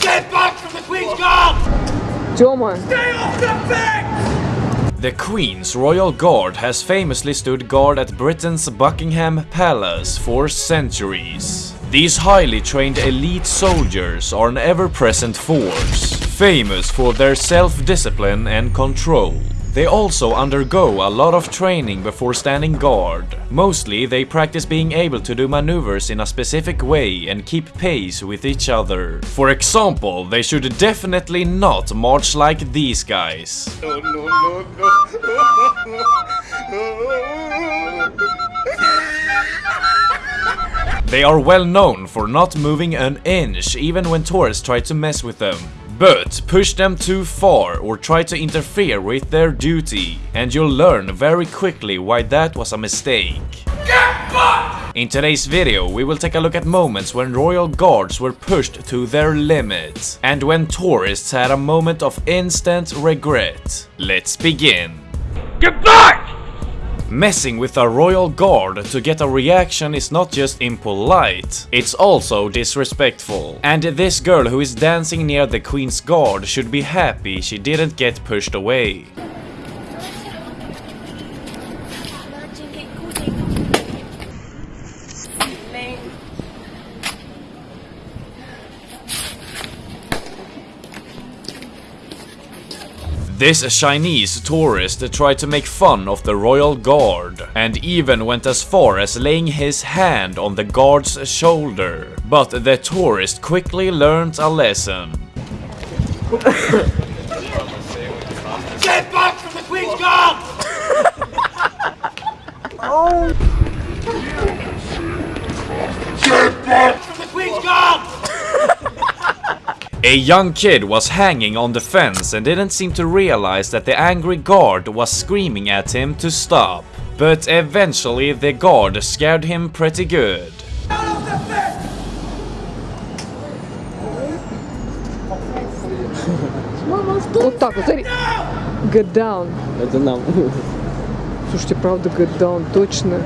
Get back from the Queen's Guard! Stay off the! The Queen's Royal Guard has famously stood guard at Britain's Buckingham Palace for centuries. These highly trained elite soldiers are an ever-present force, famous for their self-discipline and control. They also undergo a lot of training before standing guard. Mostly they practice being able to do maneuvers in a specific way and keep pace with each other. For example, they should definitely not march like these guys. No, no, no. They are well known for not moving an inch even when tourists try to mess with them. But push them too far or try to interfere with their duty, and you'll learn very quickly why that was a mistake. In today's video, we will take a look at moments when royal guards were pushed to their limit, and when tourists had a moment of instant regret. Let's begin. Get back! Messing with a royal guard to get a reaction is not just impolite, it's also disrespectful. And this girl who is dancing near the queen's guard should be happy she didn't get pushed away. This Chinese tourist tried to make fun of the royal guard and even went as far as laying his hand on the guard's shoulder. But the tourist quickly learned a lesson. Get back from the Queen's Guard! oh. Get back from the Queen's Guard! A young kid was hanging on the fence and didn't seem to realize that the angry guard was screaming at him to stop. But eventually the guard scared him pretty good. вот так вот, смотри. Get down. Это нам. Слушайте, правда, get down, точно.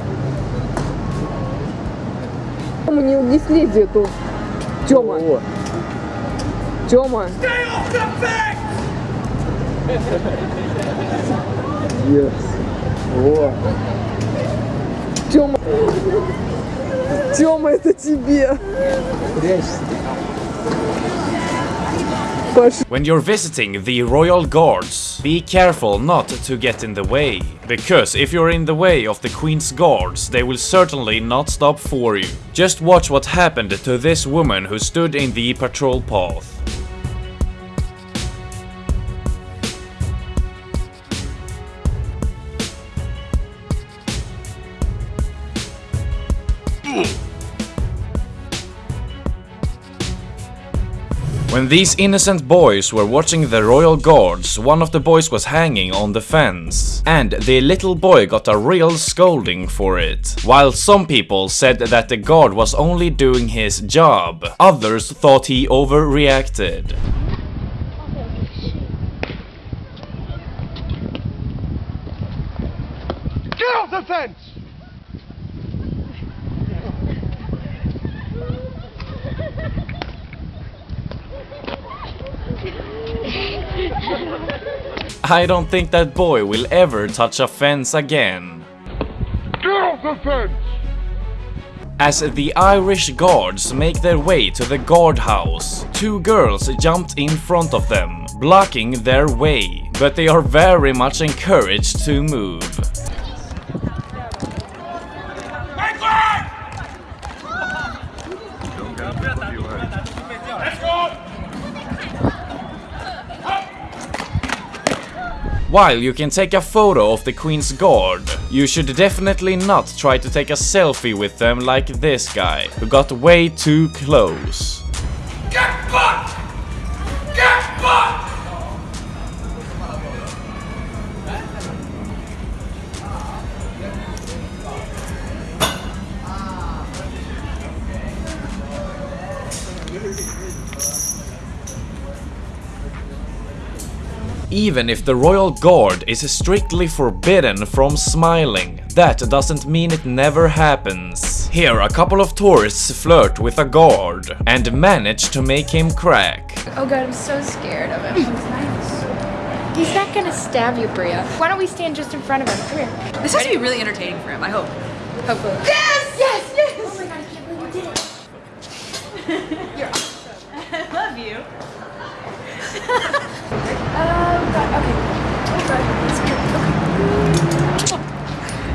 Мы не, не слези эту. Тёма, О, Тёма. Stay off the bank! yes. О, Тёма. Тёма, это тебе. прячься. Паш, When you're visiting the royal guards, be careful not to get in the way. Because if you're in the way of the queen's guards, they will certainly not stop for you. Just watch what happened to this woman who stood in the patrol path. When these innocent boys were watching the royal guards, one of the boys was hanging on the fence. And the little boy got a real scolding for it. While some people said that the guard was only doing his job, others thought he overreacted. Get off the fence! I don't think that boy will ever touch a fence again. Get off the fence! As the Irish guards make their way to the guardhouse, two girls jumped in front of them, blocking their way, but they are very much encouraged to move. Make way! Let's go! While you can take a photo of the Queen's Guard, you should definitely not try to take a selfie with them like this guy, who got way too close. Even if the Royal Guard is strictly forbidden from smiling, that doesn't mean it never happens. Here a couple of tourists flirt with a guard and manage to make him crack. Oh god, I'm so scared of him. He's not gonna stab you, Bria. Why don't we stand just in front of him? Come here. This has to be really entertaining for him, I hope. Hopefully. Yes! Yes! Yes! Oh my god, I can't believe you did it. You're awesome. I love you. Oh god, okay. Oh god, it's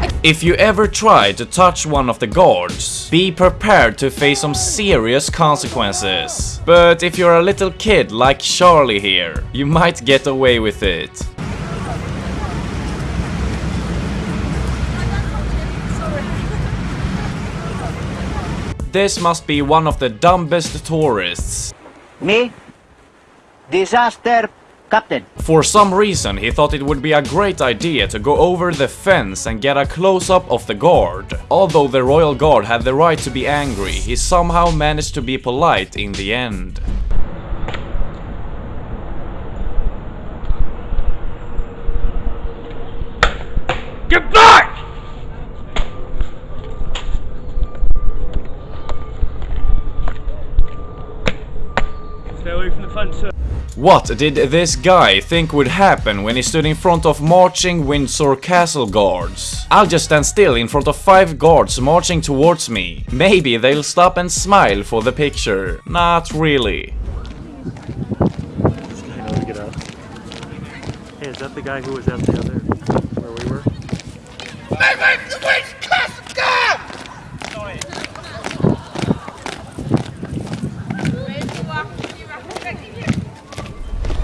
good. If you ever try to touch one of the guards, be prepared to face some serious consequences. But if you're a little kid like Charlie here, you might get away with it. This must be one of the dumbest tourists. Me, disaster captain. For some reason, he thought it would be a great idea to go over the fence and get a close-up of the guard. Although the royal guard had the right to be angry, he somehow managed to be polite in the end. Get What did this guy think would happen when he stood in front of marching Windsor Castle guards? I'll just stand still in front of five guards marching towards me. Maybe they'll stop and smile for the picture. Not really. I know to get out. Hey, is that the guy who was at the other where we were? Make way for the Queen's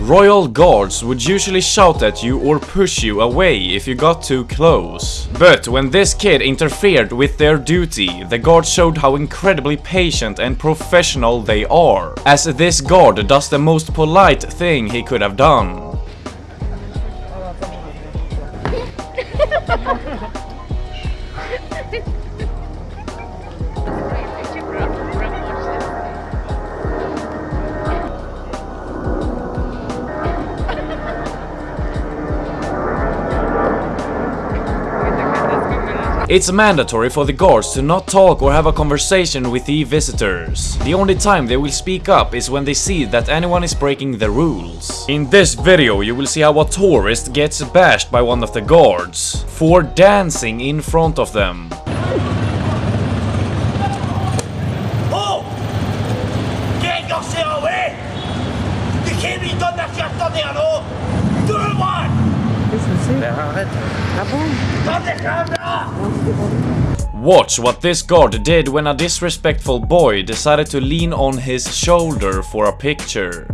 Royal guards would usually shout at you or push you away if you got too close. But when this kid interfered with their duty, the guard showed how incredibly patient and professional they are, as this guard does the most polite thing he could have done. It's mandatory for the guards to not talk or have a conversation with the visitors. The only time they will speak up is when they see that anyone is breaking the rules. In this video you will see how a tourist gets bashed by one of the guards for dancing in front of them. Oh! Get yourself away! You can't be done that shit dans les anneaux! Tout le monde! Dans les caméras! Watch what this guard did when a disrespectful boy decided to lean on his shoulder for a picture.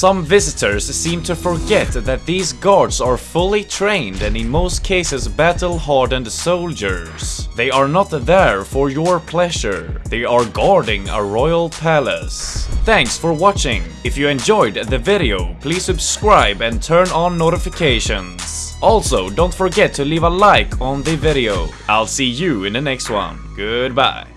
Some visitors seem to forget that these guards are fully trained and in most cases battle-hardened soldiers. They are not there for your pleasure. They are guarding a royal palace. Thanks for watching. If you enjoyed the video, please subscribe and turn on notifications. Also, don't forget to leave a like on the video. I'll see you in the next one. Goodbye.